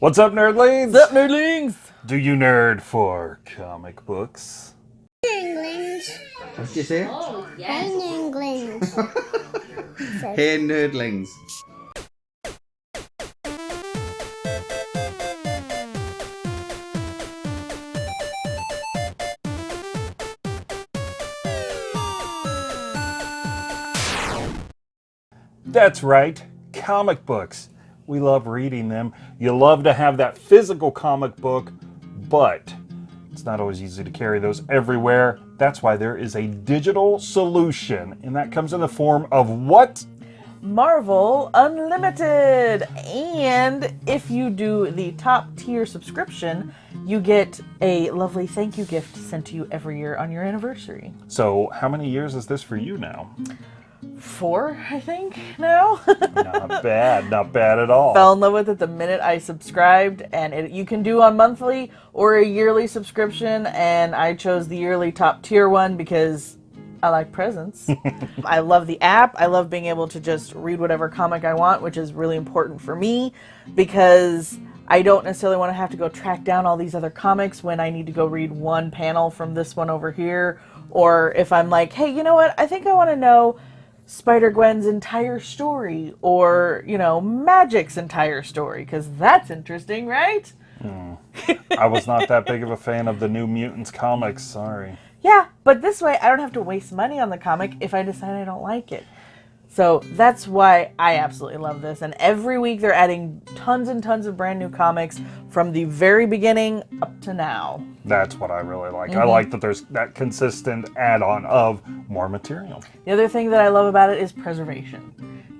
What's up, nerdlings? What's up, nerdlings? Do you nerd for comic books? English. What did you say? Oh, yes. In English. hey, nerdlings. That's right, comic books. We love reading them. You love to have that physical comic book, but it's not always easy to carry those everywhere. That's why there is a digital solution, and that comes in the form of what? Marvel Unlimited. And if you do the top tier subscription, you get a lovely thank you gift sent to you every year on your anniversary. So, how many years is this for you now? Four, I think, now. not bad, not bad at all. Fell in love with it the minute I subscribed, and it, you can do on monthly or a yearly subscription, and I chose the yearly top tier one because I like presents. I love the app. I love being able to just read whatever comic I want, which is really important for me because I don't necessarily want to have to go track down all these other comics when I need to go read one panel from this one over here. Or if I'm like, hey, you know what? I think I want to know Spider Gwen's entire story or, you know, Magik's entire story because that's interesting, right? Mm. I was not that big of a fan of the New Mutants comics, sorry. Yeah, but this way I don't have to waste money on the comic if I decide I don't like it. So that's why I absolutely love this. And every week they're adding tons and tons of brand new comics from the very beginning up to now. That's what I really like. Mm -hmm. I mm-hmm. like that there's that consistent add on of more material. The other thing that I love about it is preservation.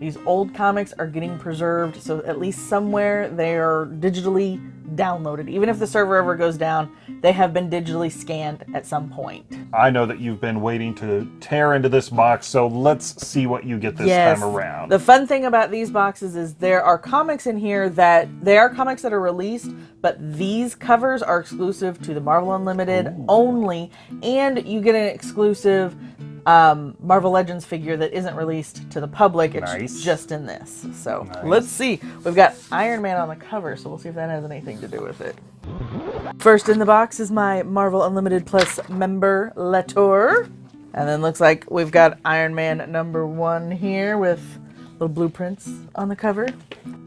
These old comics are getting preserved, so at least somewhere they are digitally downloaded. Even if the server ever goes down, they have been digitally scanned at some point. I know that you've been waiting to tear into this box, so let's see what you get this yes. time around. The fun thing about these boxes is there are comics in here that they are comics that are released, but these covers are exclusive to the Marvel Unlimited Ooh. only, and you get an exclusive um, Marvel Legends figure that isn't released to the public. It's nice. just in this. So nice. let's see. We've got Iron Man on the cover, so we'll see if that has anything to do with it. First in the box is my Marvel Unlimited Plus member letter. And then looks like we've got Iron Man number one here with little blueprints on the cover.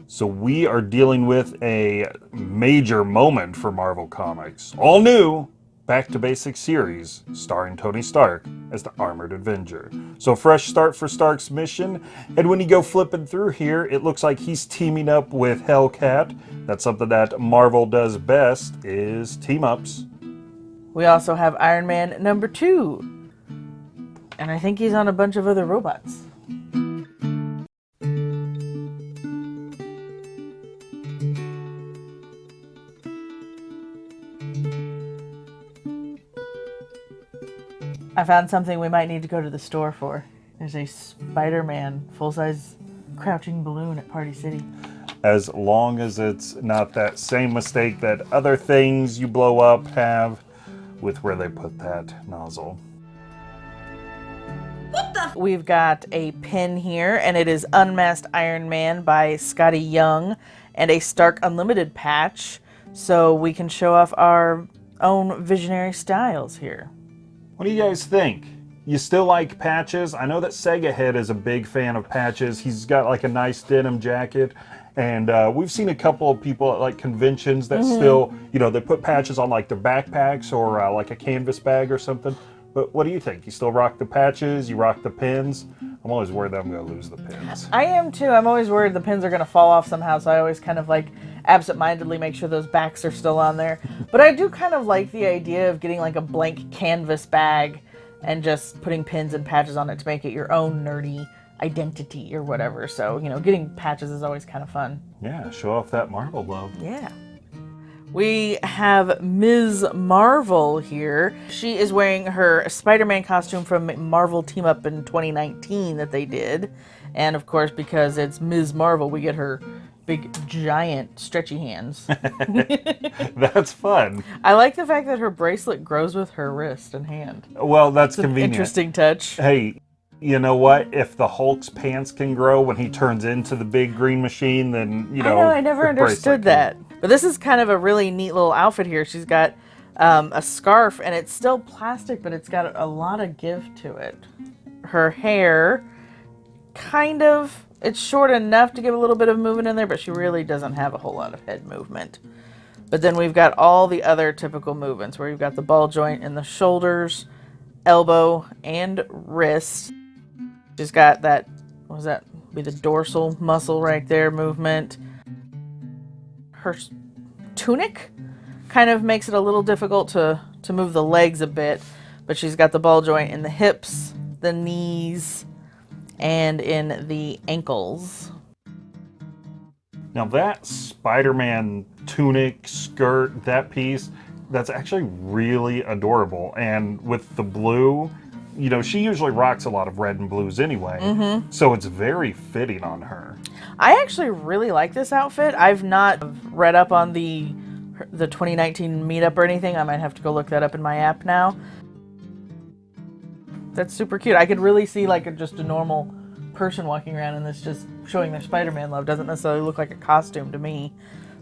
So we are dealing with a major moment for Marvel Comics. All new, Back to Basics series, starring Tony Stark as the Armored Avenger. So fresh start for Stark's mission, and when you go flipping through here, it looks like he's teaming up with Hellcat. That's something that Marvel does best, is team-ups. We also have Iron Man number two, and I think he's on a bunch of other robots. I found something we might need to go to the store for. There's a Spider-Man full-size crouching balloon at Party City. As long as it's not that same mistake that other things you blow up have with where they put that nozzle. What the We've got a pin here, and it is Unmasked Iron Man by Skottie Young, and a Stark Unlimited patch, so we can show off our own visionary styles here. What do you guys think? You still like patches? I know that Sega Head is a big fan of patches. He's got like a nice denim jacket. And uh, we've seen a couple of people at like conventions that mm -hmm. still, you know, they put patches on like their backpacks or uh, like a canvas bag or something. But what do you think? You still rock the patches? You rock the pins? I'm always worried that I'm going to lose the pins. I am too. I'm always worried the pins are going to fall off somehow. So I always kind of like absentmindedly make sure those backs are still on there. But I do kind of like the idea of getting like a blank canvas bag and just putting pins and patches on it to make it your own nerdy identity or whatever. So, you know, getting patches is always kind of fun. Yeah, show off that Marvel love. Yeah. We have Ms. Marvel here. She is wearing her Spider-Man costume from Marvel Team Up in 2019 that they did. And of course, because it's Ms. Marvel, we get her big, giant, stretchy hands. that's fun. I like the fact that her bracelet grows with her wrist and hand. Well, that's it's convenient. interesting touch. Hey, you know what? If the Hulk's pants can grow when he turns into the big green machine, then you know. I know. I never understood that. But this is kind of a really neat little outfit here. She's got um, a scarf and it's still plastic, but it's got a lot of give to it. Her hair, kind of, it's short enough to give a little bit of movement in there, but she really doesn't have a whole lot of head movement. But then we've got all the other typical movements where you've got the ball joint in the shoulders, elbow, and wrist. She's got that, what was that? Be the dorsal muscle right there movement. Her tunic kind of makes it a little difficult to, to move the legs a bit, but she's got the ball joint in the hips, the knees, and in the ankles. Now that Spider-Man tunic, skirt, that piece, that's actually really adorable. And with the blue, you know, she usually rocks a lot of red and blues anyway. Mm-hmm. So it's very fitting on her. I actually really like this outfit. I've not read up on the the 2019 meetup or anything. I might have to go look that up in my app now. That's super cute. I could really see like a, just a normal person walking around in this just showing their Spider-Man love. Doesn't necessarily look like a costume to me.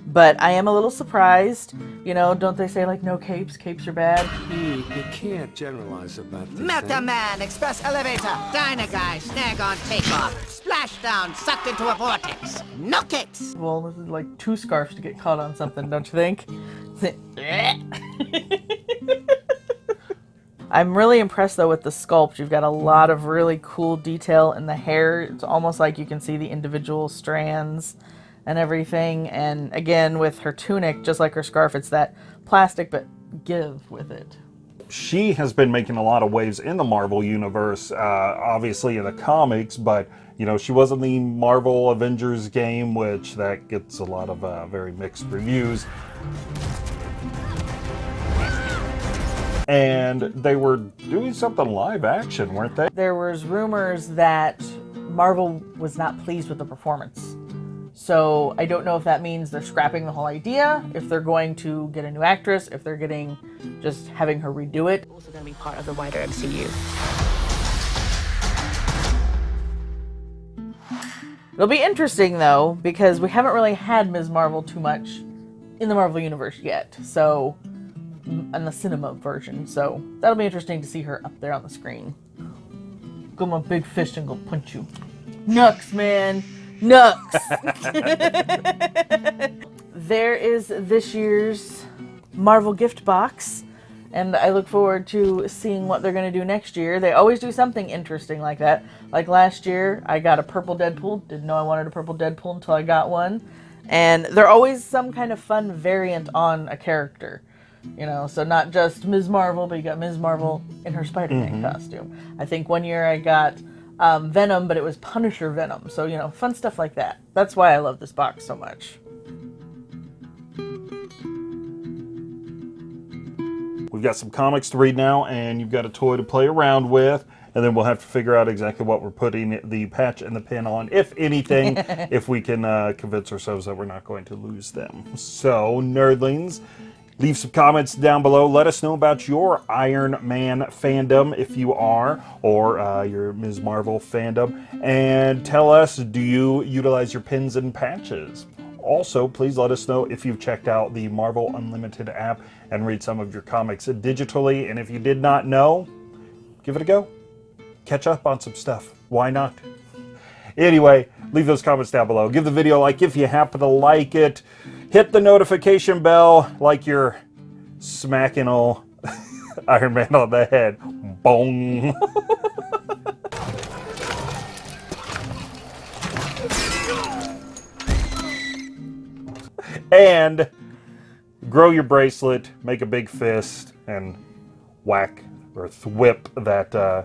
But I am a little surprised. You know, don't they say like no capes? Capes are bad. You, you can't generalize about this. Meta Man, Express Elevator, Dynaguy, Snag on Takeoff, Splashdown, sucked into a vortex. Knock it! Well, this is like two scarves to get caught on something, don't you think? I'm really impressed though with the sculpt. You've got a lot of really cool detail in the hair. It's almost like you can see the individual strands and everything. And again, with her tunic, just like her scarf, it's that plastic but give with it. she has been making a lot of waves in the Marvel universe, uh, obviously in the comics, but you know she was in the Marvel Avengers game, which that gets a lot of uh, very mixed reviews. And they were doing something live action, weren't they? there was rumors that Marvel was not pleased with the performance. So I don't know if that means they're scrapping the whole idea, if they're going to get a new actress, if they're getting just having her redo it. also going to be part of the wider MCU. It'll be interesting though because we haven't really had Ms. Marvel too much in the Marvel universe yet. So in the cinema version. So that'll be interesting to see her up there on the screen. Go my big fist and go punch you. Nux, man. Nux. there is this year's Marvel gift box. And I look forward to seeing what they're going to do next year. They always do something interesting like that. Like last year, I got a purple Deadpool. Didn't know I wanted a purple Deadpool until I got one. And they're always some kind of fun variant on a character. You know, so not just Ms. Marvel, but you got Ms. Marvel in her Spider Man costume. I think one year I got um, Venom, but it was Punisher Venom. So, you know, fun stuff like that. That's why I love this box so much. We've got some comics to read now, and you've got a toy to play around with. And then we'll have to figure out exactly what we're putting the patch and the pin on, if anything, if we can uh, convince ourselves that we're not going to lose them. So, nerdlings, leave some comments down below. Let us know about your Iron Man fandom, if you are, or uh, your Ms. Marvel fandom. And tell us, do you utilize your pins and patches? Also, please let us know if you've checked out the Marvel Unlimited app and read some of your comics digitally. And if you did not know, give it a go. Catch up on some stuff. Why not? Anyway, leave those comments down below. Give the video a like if you happen to like it. Hit the notification bell like you're smacking old Iron Man on the head. Boom. and grow your bracelet, make a big fist, and whack or thwip that uh,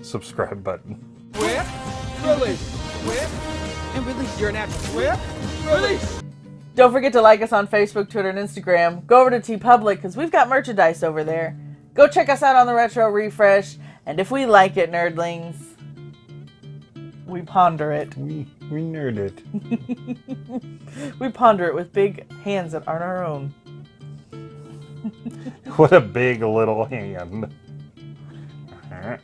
subscribe button. Whip, release, whip, and release. You're an actor. Whip, release. Don't forget to like us on Facebook, Twitter, and Instagram. Go over to TeePublic because we've got merchandise over there. Go check us out on the Retro Refresh. And if we like it, nerdlings, we ponder it. We, we nerd it. We ponder it with big hands that aren't our own. What a big little hand. Alright.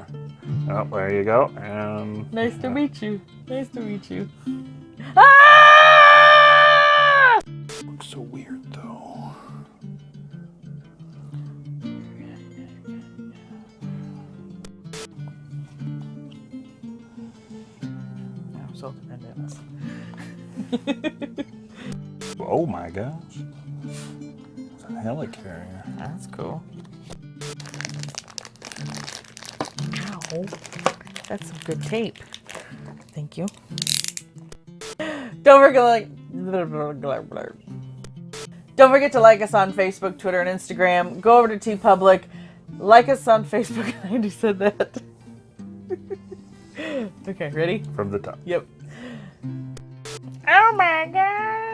Oh, there you go. And Nice to meet you. Nice to meet you. Ah! So weird though. No, so Dennis. Oh my gosh. It's a helicarrier. That's cool. Ow. That's some good tape. Thank you. Don't forget like Don't forget to like us on Facebook, Twitter, and Instagram. Go over to TeePublic. Like us on Facebook. I already said that. okay, ready? From the top. Yep. Oh my god.